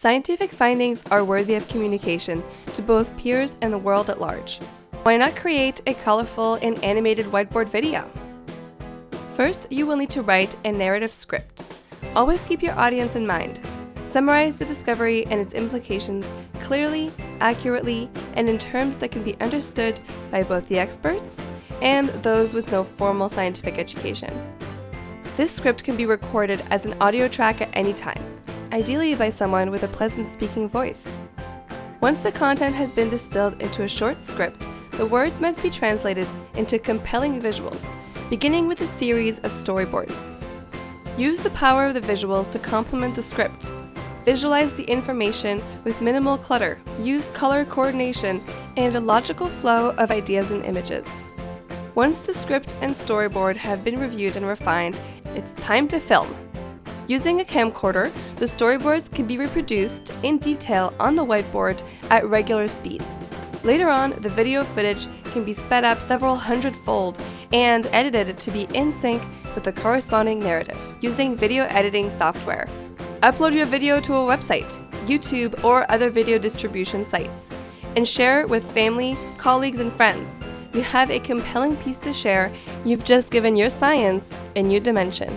Scientific findings are worthy of communication to both peers and the world at large. Why not create a colorful and animated whiteboard video? First, you will need to write a narrative script. Always keep your audience in mind. Summarize the discovery and its implications clearly, accurately, and in terms that can be understood by both the experts and those with no formal scientific education. This script can be recorded as an audio track at any time, ideally by someone with a pleasant speaking voice. Once the content has been distilled into a short script, the words must be translated into compelling visuals, beginning with a series of storyboards. Use the power of the visuals to complement the script. Visualize the information with minimal clutter, use color coordination, and a logical flow of ideas and images. Once the script and storyboard have been reviewed and refined, it's time to film. Using a camcorder, the storyboards can be reproduced in detail on the whiteboard at regular speed. Later on, the video footage can be sped up several hundredfold and edited to be in sync with the corresponding narrative using video editing software. Upload your video to a website, YouTube, or other video distribution sites, and share it with family, colleagues, and friends. You have a compelling piece to share, you've just given your science a new dimension.